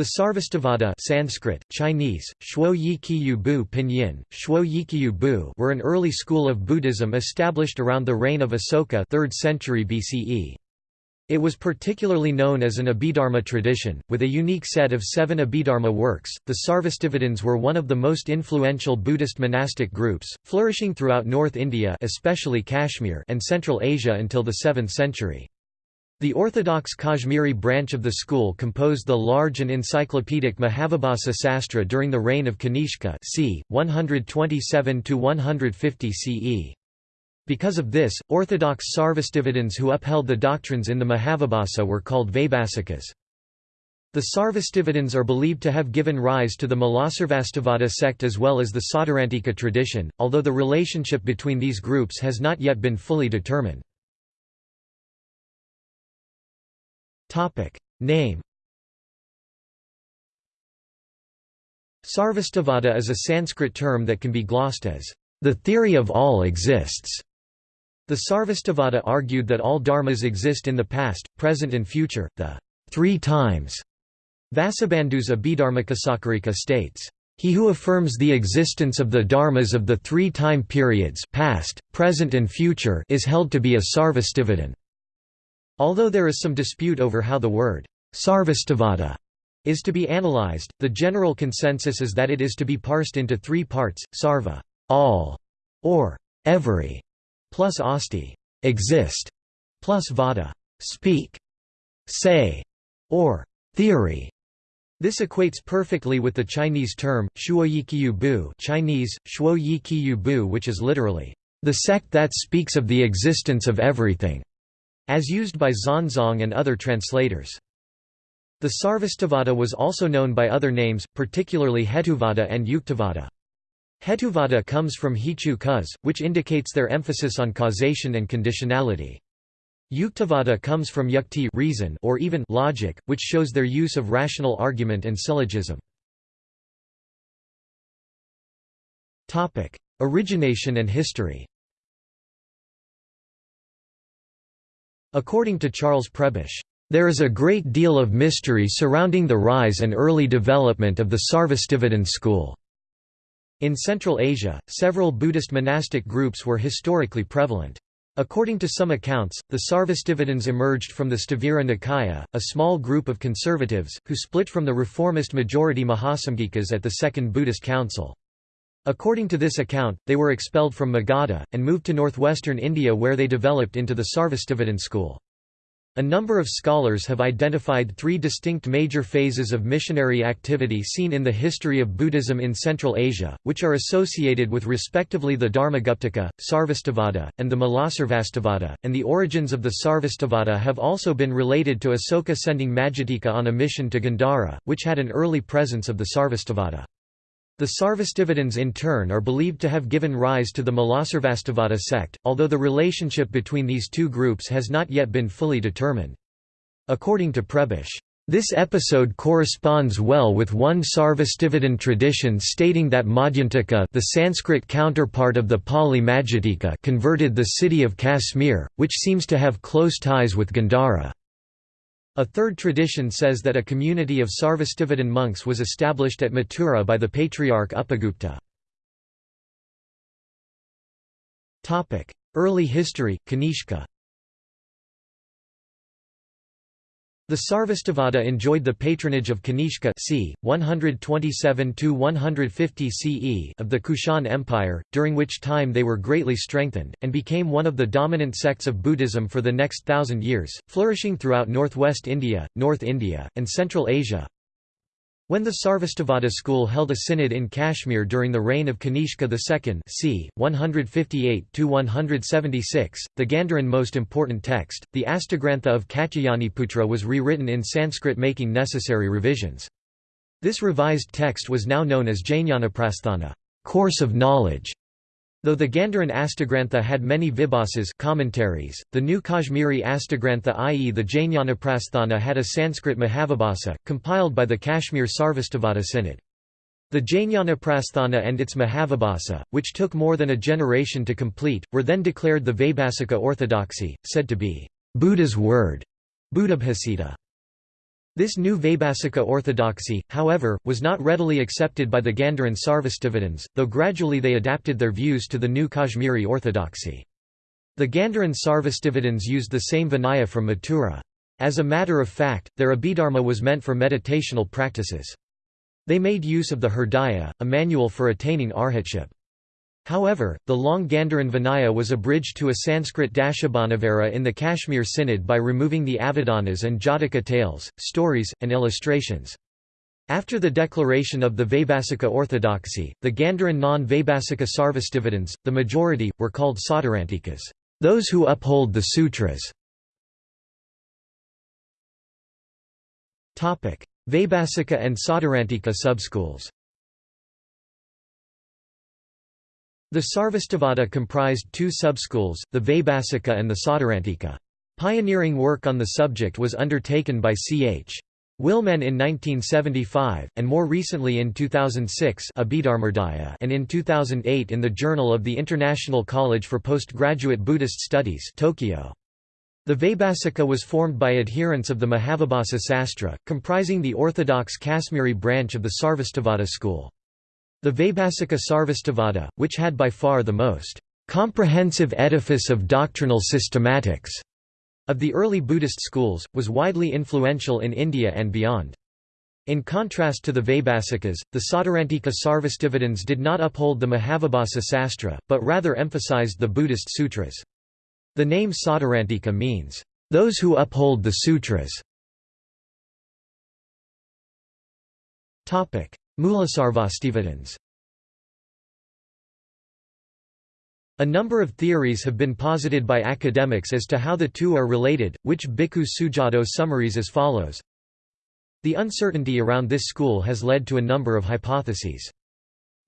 The Sarvastivada Sanskrit, Chinese, Shuo Pinyin, Shuo were an early school of Buddhism established around the reign of Asoka 3rd century BCE. It was particularly known as an Abhidharma tradition, with a unique set of seven Abhidharma works. The Sarvastivadins were one of the most influential Buddhist monastic groups, flourishing throughout North India especially Kashmir and Central Asia until the 7th century. The orthodox Kashmiri branch of the school composed the large and encyclopedic Mahavibhasa Sastra during the reign of Kanishka c. 127–150 CE. Because of this, orthodox Sarvastivadins who upheld the doctrines in the Mahavibhasa were called Vaibhasikas. The Sarvastivadins are believed to have given rise to the Mulasarvastivada sect as well as the Sautrantika tradition, although the relationship between these groups has not yet been fully determined. Topic Name Sarvastivada is a Sanskrit term that can be glossed as the theory of all exists. The Sarvastivada argued that all dharmas exist in the past, present and future, the three times. Vasubandhu's Abhidharmakosakarika states, he who affirms the existence of the dharmas of the three time periods past, present and future is held to be a Sarvastivadin. Although there is some dispute over how the word sarvastivada is to be analyzed, the general consensus is that it is to be parsed into three parts, sarva all, or every, plus asti exist, plus vada speak, say, or theory. This equates perfectly with the Chinese term, shuoyiqiu bu Chinese, bu which is literally, the sect that speaks of the existence of everything as used by Xuanzang and other translators. The Sarvastivada was also known by other names, particularly Hetuvada and Yuktavada. Hetuvada comes from hetu Kuz, which indicates their emphasis on causation and conditionality. Yuktavada comes from yukti reason or even logic, which shows their use of rational argument and syllogism. Origination and history According to Charles Prebish, "...there is a great deal of mystery surrounding the rise and early development of the Sarvastivadin school." In Central Asia, several Buddhist monastic groups were historically prevalent. According to some accounts, the Sarvastivadins emerged from the Sthavira Nikaya, a small group of conservatives, who split from the reformist majority Mahasamgikas at the Second Buddhist Council. According to this account, they were expelled from Magadha, and moved to northwestern India where they developed into the Sarvastivadin school. A number of scholars have identified three distinct major phases of missionary activity seen in the history of Buddhism in Central Asia, which are associated with respectively the Dharmaguptaka, Sarvastivada, and the Mulasarvastivada, and the origins of the Sarvastivada have also been related to Asoka sending Majjhattika on a mission to Gandhara, which had an early presence of the Sarvastivada. The Sarvastivadins in turn are believed to have given rise to the Mulasarvastivada sect, although the relationship between these two groups has not yet been fully determined. According to Prebish, this episode corresponds well with one Sarvastivadin tradition stating that Madhyantaka the Sanskrit counterpart of the Pali Majjhattika converted the city of Kashmir, which seems to have close ties with Gandhara. A third tradition says that a community of Sarvastivadin monks was established at Mathura by the patriarch Upagupta. Early history, Kanishka The Sarvastivada enjoyed the patronage of Kanishka c. 127–150 CE of the Kushan Empire, during which time they were greatly strengthened, and became one of the dominant sects of Buddhism for the next thousand years, flourishing throughout northwest India, North India, and Central Asia, when the Sarvastivada school held a synod in Kashmir during the reign of Kanishka II c. 158–176, the Gandharan most important text, the Astagrantha of Katyayaniputra was rewritten in Sanskrit making necessary revisions. This revised text was now known as Jnanaprasthana course of knowledge", Though the Gandharan Astagrantha had many vibhasas commentaries, the new Kashmiri Astagrantha i.e. the Jnanaprasthana had a Sanskrit Mahavibhasa, compiled by the Kashmir Sarvastivada Synod. The Jnanaprasthana and its Mahavibhasa, which took more than a generation to complete, were then declared the Vaibhasika orthodoxy, said to be Buddha's word, Buddhabhasita. This new Vaibhasika orthodoxy, however, was not readily accepted by the Gandharan Sarvastivadins, though gradually they adapted their views to the new Kashmiri orthodoxy. The Gandharan Sarvastivadins used the same Vinaya from Mathura. As a matter of fact, their Abhidharma was meant for meditational practices. They made use of the Hridaya, a manual for attaining arhatship. However, the long Gandharan Vinaya was abridged to a Sanskrit Dashabhanavara in the Kashmir Synod by removing the Avadanas and Jataka tales, stories, and illustrations. After the declaration of the Vaibhasika orthodoxy, the Gandharan non-Vaibhasika Sarvastivadins, the majority, were called Sautrantikas, those who uphold the sutras. Vaibhasika and Sautrantika subschools The Sarvastivada comprised two subschools, the Vaibhasika and the Sautrantika. Pioneering work on the subject was undertaken by C.H. Willemen in 1975, and more recently in 2006 and in 2008 in the Journal of the International College for Postgraduate Buddhist Studies Tokyo. The Vaibhasika was formed by adherents of the Mahavibhasa Sastra, comprising the orthodox Kashmiri branch of the Sarvastivada school. The Vaibhasika Sarvastivada, which had by far the most comprehensive edifice of doctrinal systematics of the early Buddhist schools, was widely influential in India and beyond. In contrast to the Vaibhasikas, the Sautrantika Sarvastivadins did not uphold the Mahavibhasa Sastra, but rather emphasized the Buddhist sutras. The name Sautrantika means, "...those who uphold the sutras". Mulasarvastivadins A number of theories have been posited by academics as to how the two are related, which Bhikkhu Sujato summaries as follows. The uncertainty around this school has led to a number of hypotheses.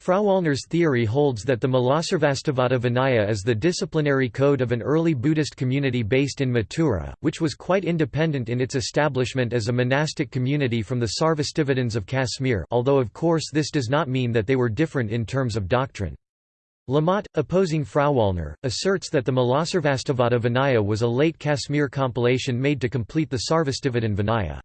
Frauwallner's theory holds that the Mulasarvastivada Vinaya is the disciplinary code of an early Buddhist community based in Mathura, which was quite independent in its establishment as a monastic community from the Sarvastivadins of Kashmir although of course this does not mean that they were different in terms of doctrine. Lamotte, opposing Frau Frauwallner, asserts that the Mulasarvastivada Vinaya was a late Kashmir compilation made to complete the Sarvastivadin Vinaya.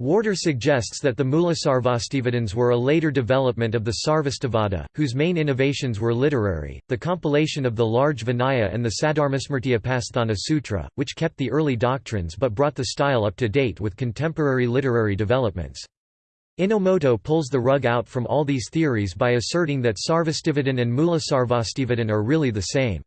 Warder suggests that the Mulasarvastivadins were a later development of the Sarvastivada, whose main innovations were literary, the compilation of the large Vinaya and the Sadharmasmrtiyapasthana Sutra, which kept the early doctrines but brought the style up to date with contemporary literary developments. Enomoto pulls the rug out from all these theories by asserting that Sarvastivadin and Mulasarvastivadin are really the same.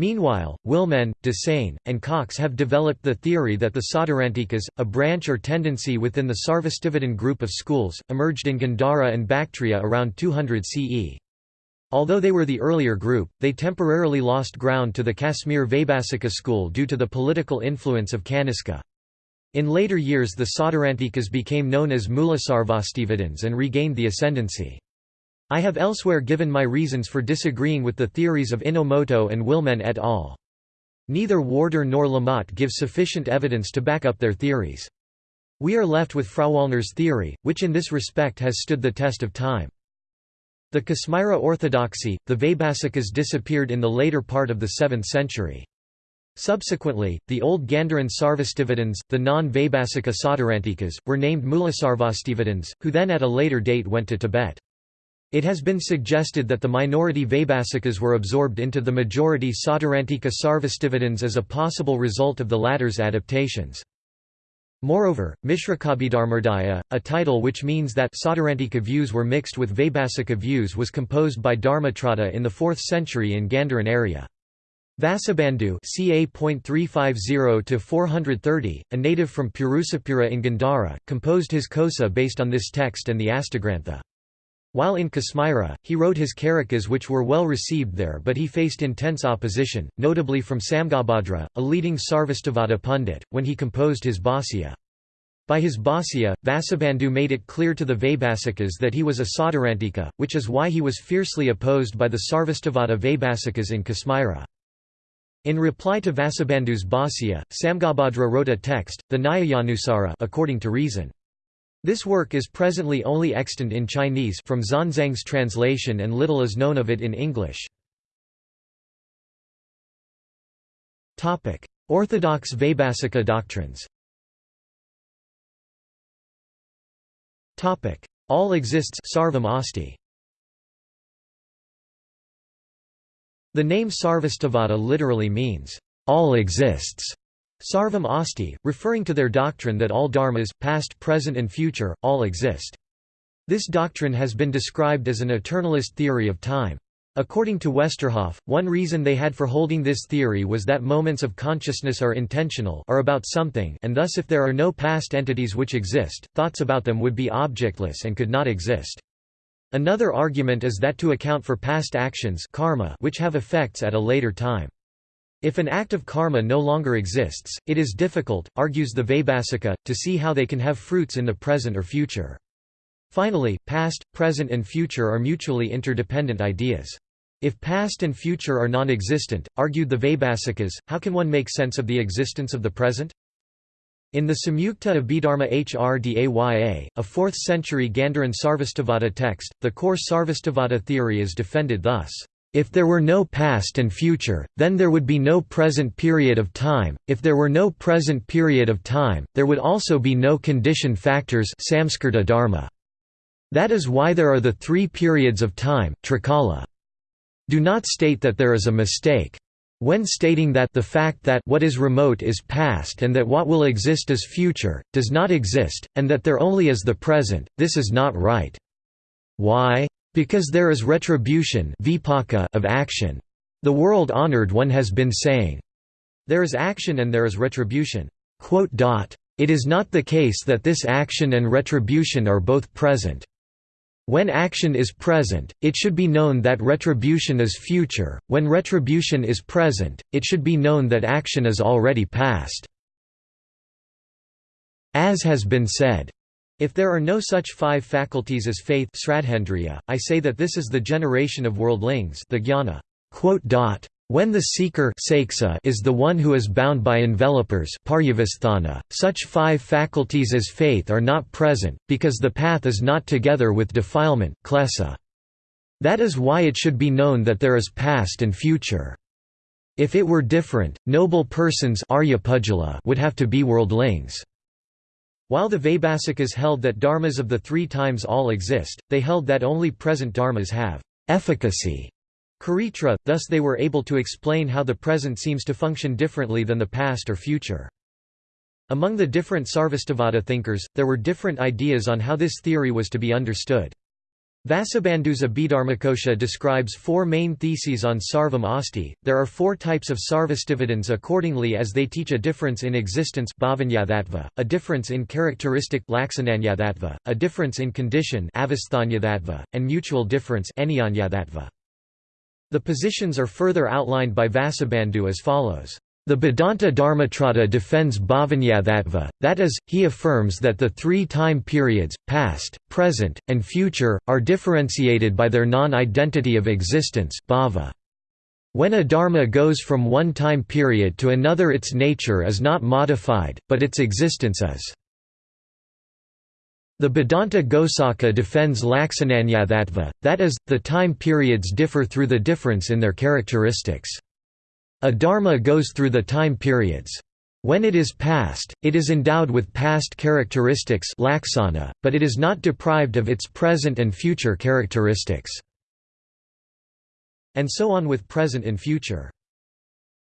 Meanwhile, Willemen, Dessein, and Cox have developed the theory that the Sautrantikas, a branch or tendency within the Sarvastivadin group of schools, emerged in Gandhara and Bactria around 200 CE. Although they were the earlier group, they temporarily lost ground to the Kashmir Vaibhasika school due to the political influence of Kaniska. In later years the Sautrantikas became known as Mulasarvastivadins and regained the ascendancy. I have elsewhere given my reasons for disagreeing with the theories of Enomoto and Willemen et al. Neither Warder nor Lamotte give sufficient evidence to back up their theories. We are left with Frauwallner's theory, which in this respect has stood the test of time. The Kasmira orthodoxy, the Vaibhasikas disappeared in the later part of the 7th century. Subsequently, the old Gandharan Sarvastivadins, the non-Vaibhasika Sautrantikas, were named Mulasarvastivadins, who then at a later date went to Tibet. It has been suggested that the minority Vaibhasikas were absorbed into the majority Sautrantika Sarvastivadins as a possible result of the latter's adaptations. Moreover, Mishrakabhidharmodaya, a title which means that Sautrantika views were mixed with Vaibhasika views was composed by Dharmatrata in the 4th century in Gandharan area. Vasubandhu ca. 350–430, a native from Purusapura in Gandhara, composed his kosa based on this text and the Astagrantha. While in Kasmira, he wrote his karikas which were well received there but he faced intense opposition, notably from Samgabhadra, a leading Sarvastivada pundit, when he composed his Bhāsya. By his Bhāsya, Vasubandhu made it clear to the Vaibhasikas that he was a Sautrantika, which is why he was fiercely opposed by the Sarvastivada Vaibhasikas in Kasmira. In reply to Vasubandhu's Bhāsya, Samgabhadra wrote a text, the Nyayanusara according to reason. This work is presently only extant in Chinese from Xuanzang's translation and little is known of it in English. Orthodox Vaibhasika doctrines All exists Sarvam Asti. The name Sarvastivada literally means, all exists. Sarvam Asti, referring to their doctrine that all dharmas, past, present and future, all exist. This doctrine has been described as an eternalist theory of time. According to Westerhoff, one reason they had for holding this theory was that moments of consciousness are intentional are about something and thus if there are no past entities which exist, thoughts about them would be objectless and could not exist. Another argument is that to account for past actions karma which have effects at a later time. If an act of karma no longer exists, it is difficult, argues the Vaibhasika, to see how they can have fruits in the present or future. Finally, past, present and future are mutually interdependent ideas. If past and future are non-existent, argued the Vaibhasikas, how can one make sense of the existence of the present? In the Samyukta Abhidharma Hrdaya, a 4th century Gandharan Sarvastivada text, the core Sarvastivada theory is defended thus. If there were no past and future, then there would be no present period of time, if there were no present period of time, there would also be no condition factors dharma. That is why there are the three periods of time trikala. Do not state that there is a mistake. When stating that the fact that what is remote is past and that what will exist is future, does not exist, and that there only is the present, this is not right. Why? Because there is retribution of action. The world honored one has been saying, There is action and there is retribution. It is not the case that this action and retribution are both present. When action is present, it should be known that retribution is future, when retribution is present, it should be known that action is already past. As has been said, if there are no such five faculties as faith I say that this is the generation of worldlings the jnana. When the seeker is the one who is bound by envelopers such five faculties as faith are not present, because the path is not together with defilement That is why it should be known that there is past and future. If it were different, noble persons would have to be worldlings. While the Vaibhasikas held that dharmas of the three times all exist, they held that only present dharmas have efficacy. karitra, thus they were able to explain how the present seems to function differently than the past or future. Among the different Sarvastivada thinkers, there were different ideas on how this theory was to be understood. Vasubandhu's Abhidharmakosha describes four main theses on Sarvam Asti. There are four types of Sarvastivadins accordingly as they teach a difference in existence a difference in characteristic a difference in condition and mutual difference The positions are further outlined by Vasubandhu as follows. The Bhadanta Dharmatrata defends Bhavanyathatva, that is, he affirms that the three time periods, past, present, and future, are differentiated by their non-identity of existence bhava. When a dharma goes from one time period to another its nature is not modified, but its existence is. The Bhadanta Ghosaka defends Laksananyathatva, that is, the time periods differ through the difference in their characteristics. A dharma goes through the time periods. When it is past, it is endowed with past characteristics laksana, but it is not deprived of its present and future characteristics. And so on with present and future.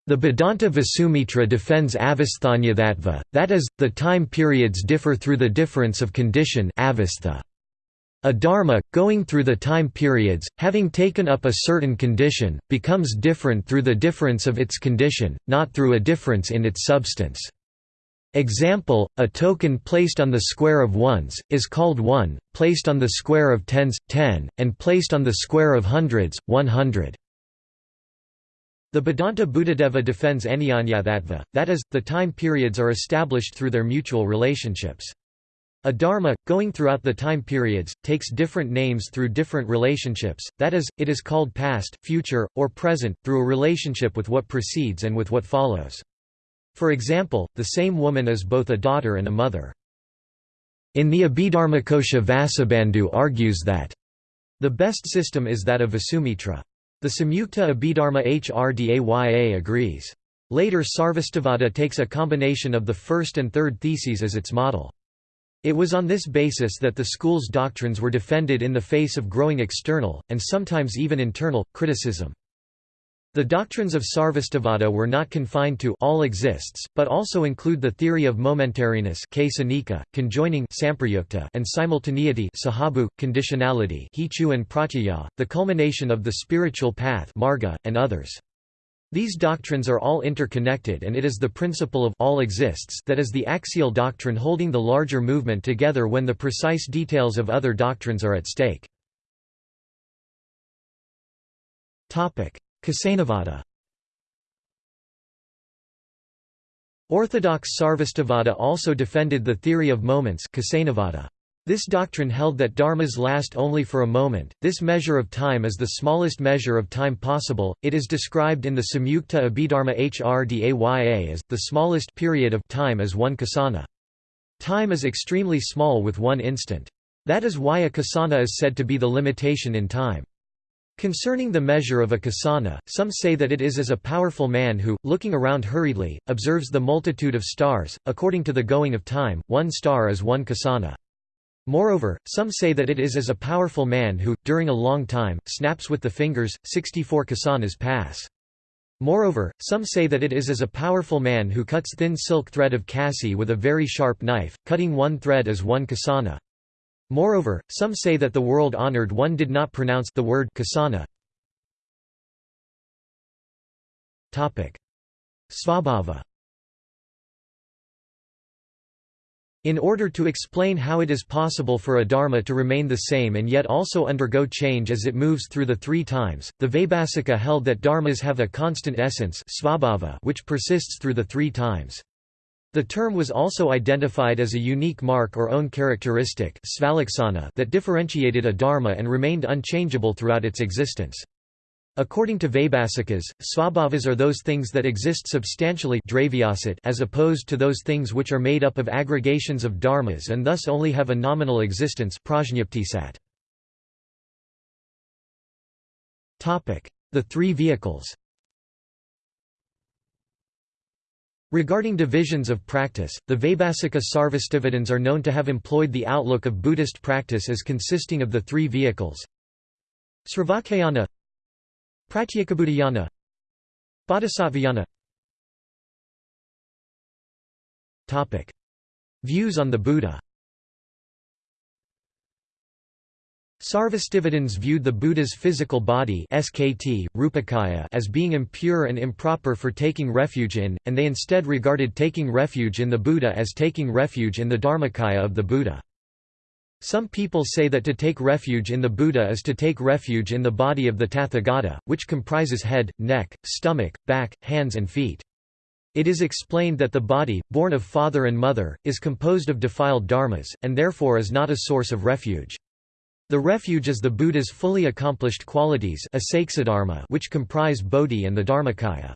The Bhadanta Vasumitra defends avasthanyathatva, that is, the time periods differ through the difference of condition avastha. A dharma, going through the time periods, having taken up a certain condition, becomes different through the difference of its condition, not through a difference in its substance. Example, a token placed on the square of ones, is called 1, placed on the square of tens, 10, and placed on the square of hundreds, 100. The Bhadanta Buddhadeva defends Anyanyathatva, that is, the time periods are established through their mutual relationships. A dharma, going throughout the time periods, takes different names through different relationships, that is, it is called past, future, or present, through a relationship with what precedes and with what follows. For example, the same woman is both a daughter and a mother. In the Abhidharmakosha Vasubandhu argues that the best system is that of Vasumitra. The Samyukta Abhidharma Hrdaya agrees. Later Sarvastivada takes a combination of the first and third theses as its model. It was on this basis that the school's doctrines were defended in the face of growing external, and sometimes even internal, criticism. The doctrines of Sarvastivada were not confined to all exists, but also include the theory of momentariness conjoining and simultaneity sahabhu, conditionality and pratyaya, the culmination of the spiritual path marga, and others. These doctrines are all interconnected and it is the principle of all exists that is the axial doctrine holding the larger movement together when the precise details of other doctrines are at stake. Kasanavada Orthodox Sarvastivada also defended the theory of moments This doctrine held that dharmas last only for a moment, this measure of time is the smallest measure of time possible, it is described in the Samyukta Abhidharma Hrdaya as, the smallest period of time is one kasana. Time is extremely small with one instant. That is why a kasana is said to be the limitation in time. Concerning the measure of a kasana, some say that it is as a powerful man who, looking around hurriedly, observes the multitude of stars, according to the going of time, one star is one kasana. Moreover, some say that it is as a powerful man who, during a long time, snaps with the fingers, 64 kasanas pass. Moreover, some say that it is as a powerful man who cuts thin silk thread of kasi with a very sharp knife, cutting one thread as one kasana. Moreover, some say that the world-honored one did not pronounce the word kasana. Svabhava In order to explain how it is possible for a dharma to remain the same and yet also undergo change as it moves through the three times, the Vaibhasika held that dharmas have a constant essence which persists through the three times. The term was also identified as a unique mark or own characteristic that differentiated a dharma and remained unchangeable throughout its existence. According to Vaibhasikas, svabhavas are those things that exist substantially as opposed to those things which are made up of aggregations of dharmas and thus only have a nominal existence The three vehicles. Regarding divisions of practice, the Vaibhasika Sarvastivadins are known to have employed the outlook of Buddhist practice as consisting of the three vehicles. Sravakayana Pratyekabuddhayana Bodhisattvayana. Views on the Buddha. Sarvastivadins viewed the Buddha's physical body SKT, Rupakaya as being impure and improper for taking refuge in, and they instead regarded taking refuge in the Buddha as taking refuge in the Dharmakaya of the Buddha. Some people say that to take refuge in the Buddha is to take refuge in the body of the Tathagata, which comprises head, neck, stomach, back, hands and feet. It is explained that the body, born of father and mother, is composed of defiled dharmas, and therefore is not a source of refuge. The refuge is the Buddha's fully accomplished qualities which comprise Bodhi and the Dharmakaya.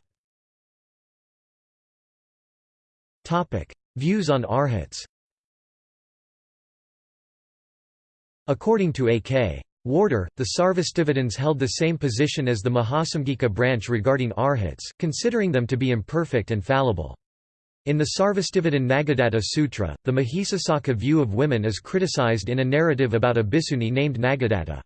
Views on arhats According to A.K. Warder, the Sarvastivadins held the same position as the Mahasamgika branch regarding arhats, considering them to be imperfect and fallible. In the Sarvastivadin Nagadatta Sutra, the Mahisasaka view of women is criticized in a narrative about a bhikkhuni named Nagadatta.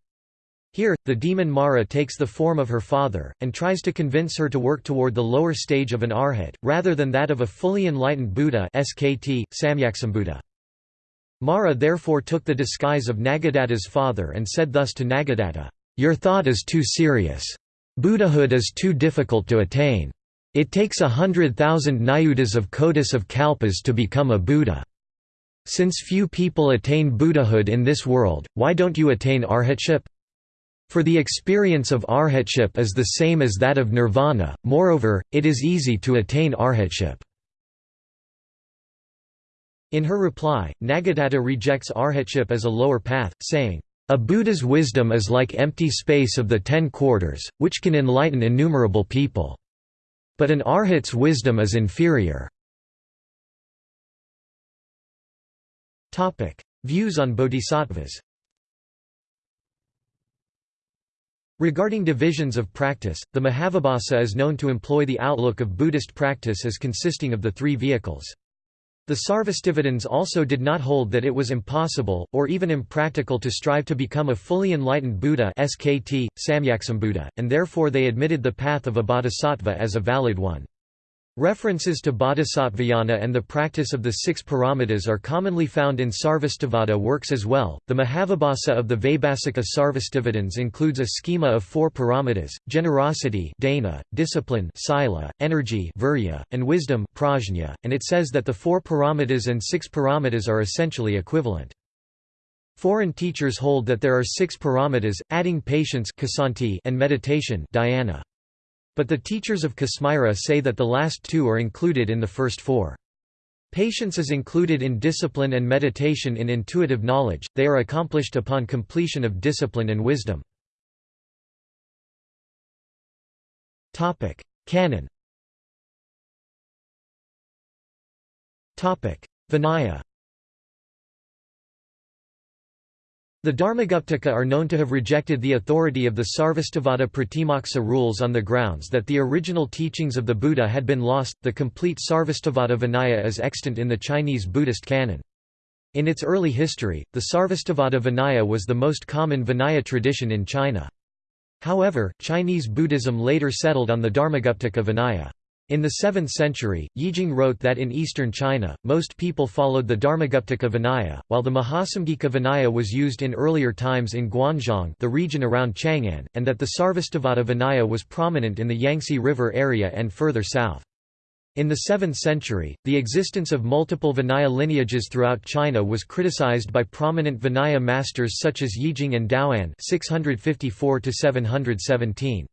Here, the demon Mara takes the form of her father, and tries to convince her to work toward the lower stage of an arhat, rather than that of a fully enlightened Buddha SKT, Samyaksambuddha. Mara therefore took the disguise of Nagadatta's father and said thus to Nagadatta, "'Your thought is too serious. Buddhahood is too difficult to attain. It takes a hundred thousand nayutas of kotis of kalpas to become a Buddha. Since few people attain Buddhahood in this world, why don't you attain arhatship? For the experience of arhatship is the same as that of nirvana, moreover, it is easy to attain arhatship. In her reply, Nagadatta rejects arhatship as a lower path, saying, A Buddha's wisdom is like empty space of the ten quarters, which can enlighten innumerable people. But an arhat's wisdom is inferior. Views on bodhisattvas Regarding divisions of practice, the Mahavibhasa is known to employ the outlook of Buddhist practice as consisting of the three vehicles. The Sarvastivadins also did not hold that it was impossible, or even impractical to strive to become a fully enlightened Buddha SKT, Samyaksambuddha, and therefore they admitted the path of a bodhisattva as a valid one. References to bodhisattvayana and the practice of the six paramitas are commonly found in Sarvastivada works as well. The Mahavibhasa of the Vaibhasika Sarvastivadins includes a schema of four paramitas: generosity, dana, discipline, sila, energy, virya, and wisdom, prajna, and it says that the four paramitas and six paramitas are essentially equivalent. Foreign teachers hold that there are six paramitas, adding patience and meditation dhyana. But the teachers of Kasmira say that the last two are included in the first four. Patience is included in discipline and meditation in intuitive knowledge, they are accomplished upon completion of discipline and wisdom. Canon Vinaya The Dharmaguptaka are known to have rejected the authority of the Sarvastivada Pratimoksa rules on the grounds that the original teachings of the Buddha had been lost. The complete Sarvastivada Vinaya is extant in the Chinese Buddhist canon. In its early history, the Sarvastivada Vinaya was the most common Vinaya tradition in China. However, Chinese Buddhism later settled on the Dharmaguptaka Vinaya. In the 7th century, Yijing wrote that in eastern China, most people followed the Dharmaguptaka Vinaya, while the Mahasamgika Vinaya was used in earlier times in Guanzhong the region around Chang'an, and that the Sarvastivada Vinaya was prominent in the Yangtze River area and further south. In the 7th century, the existence of multiple Vinaya lineages throughout China was criticized by prominent Vinaya masters such as Yijing and Daoan 654 717.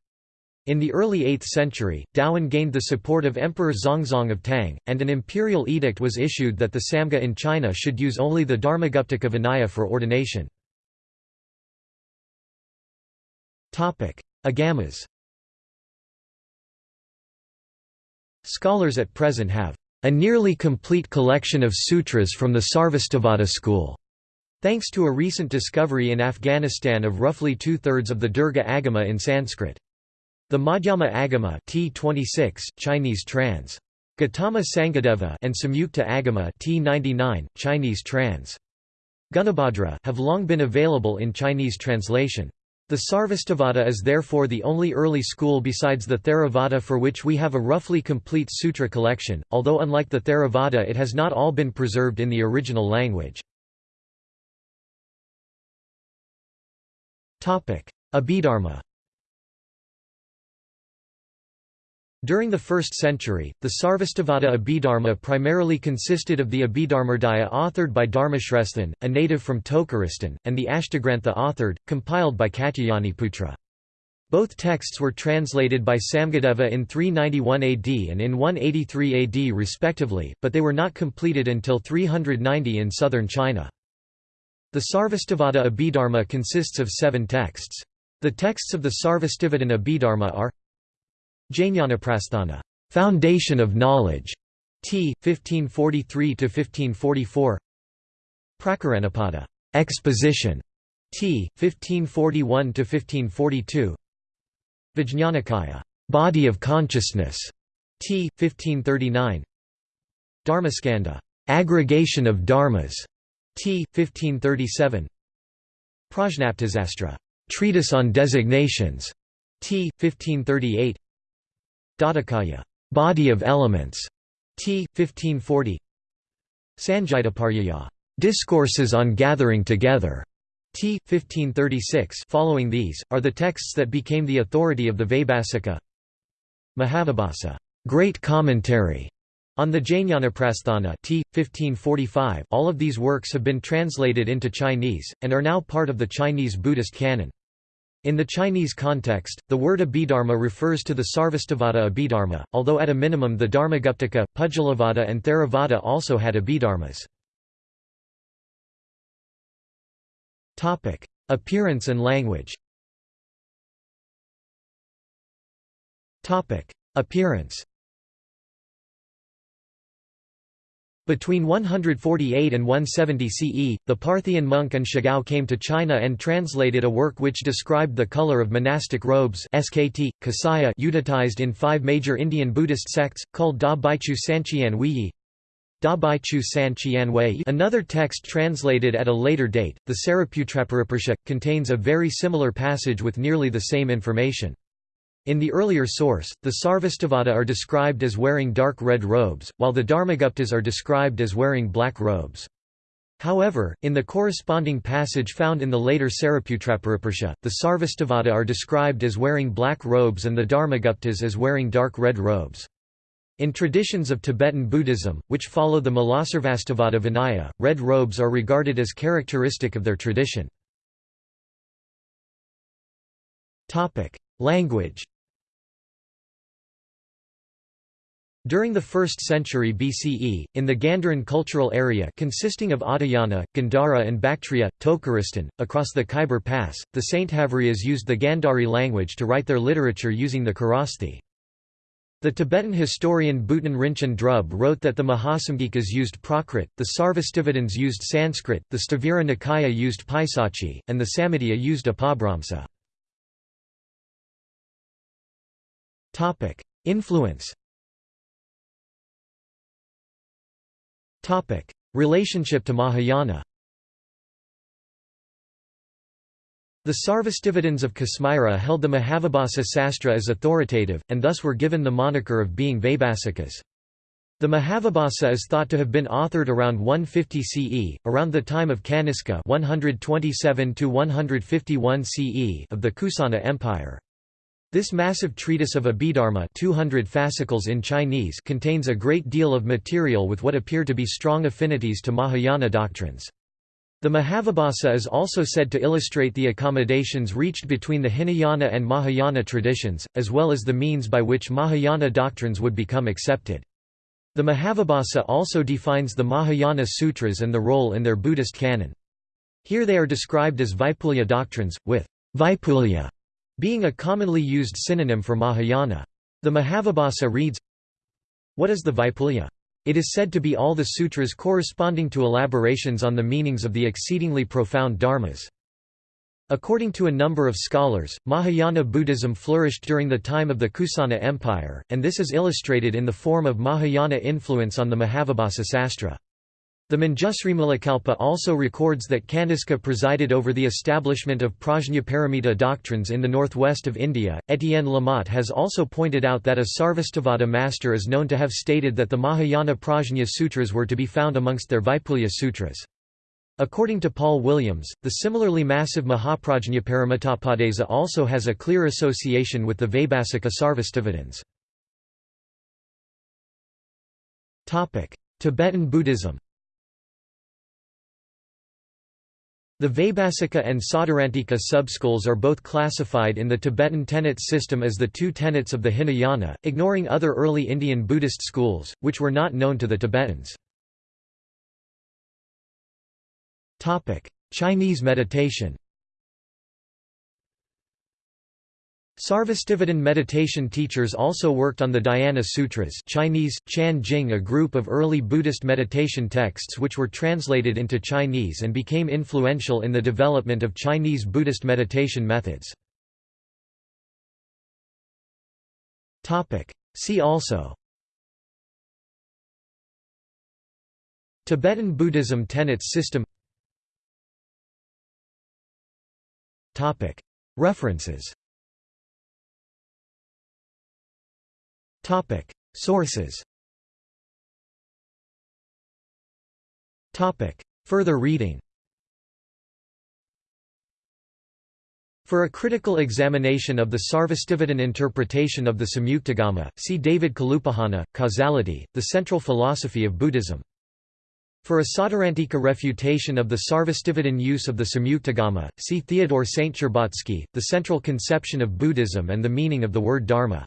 In the early 8th century, Daoan gained the support of Emperor Zhongzong of Tang, and an imperial edict was issued that the Samga in China should use only the Dharmaguptaka Vinaya for ordination. Agamas Scholars at present have a nearly complete collection of sutras from the Sarvastivada school, thanks to a recent discovery in Afghanistan of roughly two-thirds of the Dirgha Agama in Sanskrit. The Madhyama Agama T26, Chinese trans. Gautama Sanghadeva and Samyukta Agama T99, Chinese trans. Gunabhadra have long been available in Chinese translation. The Sarvastivada is therefore the only early school besides the Theravada for which we have a roughly complete sutra collection, although unlike the Theravada it has not all been preserved in the original language. Abhidharma During the 1st century, the Sarvastivada Abhidharma primarily consisted of the Abhidharmadaya authored by Dharmashresthan, a native from Tokaristan, and the Ashtagrantha authored, compiled by Katyayaniputra. Both texts were translated by Samgadeva in 391 AD and in 183 AD respectively, but they were not completed until 390 in southern China. The Sarvastivada Abhidharma consists of seven texts. The texts of the Sarvastivadin Abhidharma are Jnanaprasthana, Foundation of Knowledge, t. 1543–1544 Prakaranapada, Exposition, t. 1541–1542 Vijñanakaya, Body of Consciousness, t. 1539 Dharmaskanda, Aggregation of Dharmas, t. 1537 Prajnaptisastra, Treatise on Designations, t. 1538 Dhatukaya, Body of Elements, t. 1540. Sangitiparyaya, Discourses on Gathering Together, t. 1536. Following these are the texts that became the authority of the Vaibhasika. Mahavibhasa, Great Commentary on the Jnanaprasthana t. 1545. All of these works have been translated into Chinese and are now part of the Chinese Buddhist canon. In the Chinese context, the word Abhidharma refers to the Sarvastivada Abhidharma, although at a minimum the Dharmaguptaka, Pudgalavada and Theravada also had Abhidharmas. Appearance and language Appearance Between 148 and 170 CE, the Parthian monk Anshigao came to China and translated a work which described the color of monastic robes SKT, kasaya utilized in five major Indian Buddhist sects, called Da Baichu Sanqian Weiyi. Another text translated at a later date, the Saraputraparisha, contains a very similar passage with nearly the same information. In the earlier source, the Sarvastivada are described as wearing dark red robes, while the Dharmaguptas are described as wearing black robes. However, in the corresponding passage found in the later Saraputraparisha, the Sarvastivada are described as wearing black robes and the Dharmaguptas as wearing dark red robes. In traditions of Tibetan Buddhism, which follow the Mulasarvastivada Vinaya, red robes are regarded as characteristic of their tradition. Language During the 1st century BCE, in the Gandharan cultural area consisting of Adayana, Gandhara and Bactria, Tokaristan, across the Khyber Pass, the Saint Sainthavarias used the Gandhari language to write their literature using the Kharosthi. The Tibetan historian Buton Rinchen Drub wrote that the Mahasamgikas used Prakrit, the Sarvastivadins used Sanskrit, the Sthavira Nikaya used Paisachi, and the Samitiya used Apabhramsa. Influence Relationship to Mahayana The Sarvastivadins of Kasmira held the Mahavibhasa Sastra as authoritative, and thus were given the moniker of being Vaibhasikas. The Mahavibhasa is thought to have been authored around 150 CE, around the time of Kaniska 127 CE of the Kusana Empire. This massive treatise of Abhidharma 200 fascicles in Chinese contains a great deal of material with what appear to be strong affinities to Mahayana doctrines. The Mahavibhasa is also said to illustrate the accommodations reached between the Hinayana and Mahayana traditions, as well as the means by which Mahayana doctrines would become accepted. The Mahavibhasa also defines the Mahayana sutras and the role in their Buddhist canon. Here they are described as Vaipulya doctrines, with Vaipulya being a commonly used synonym for Mahayana. The Mahavibhasa reads, What is the Vaipulya? It is said to be all the sutras corresponding to elaborations on the meanings of the exceedingly profound dharmas. According to a number of scholars, Mahayana Buddhism flourished during the time of the Kusana Empire, and this is illustrated in the form of Mahayana influence on the Mahavibhasa Sastra. The Manjusri also records that Kaniska presided over the establishment of Prajnaparamita doctrines in the northwest of India. Etienne Lamotte has also pointed out that a Sarvastivada master is known to have stated that the Mahayana Prajna Sutras were to be found amongst their Vaipulya Sutras. According to Paul Williams, the similarly massive Mahaprajnaparamitopadesa also has a clear association with the Vaibhasika Sarvastivadins. Tibetan Buddhism The Vaibhasika and Sautrantika subschools are both classified in the Tibetan tenet system as the two tenets of the Hinayana, ignoring other early Indian Buddhist schools, which were not known to the Tibetans. Chinese meditation Sarvastivadin meditation teachers also worked on the Dhyana Sutras Chinese, Chan Jing a group of early Buddhist meditation texts which were translated into Chinese and became influential in the development of Chinese Buddhist meditation methods. See also Tibetan Buddhism tenets system References Topic: Sources. Topic: Further reading. For a critical examination of the Sarvastivadin interpretation of the Samyuktagama, see David Kalupahana, Causality, The Central Philosophy of Buddhism. For a Sautrantika refutation of the Sarvastivadin use of the Samyuktagama, see Theodore Saint-Cherbatsky, The Central Conception of Buddhism and the Meaning of the Word Dharma.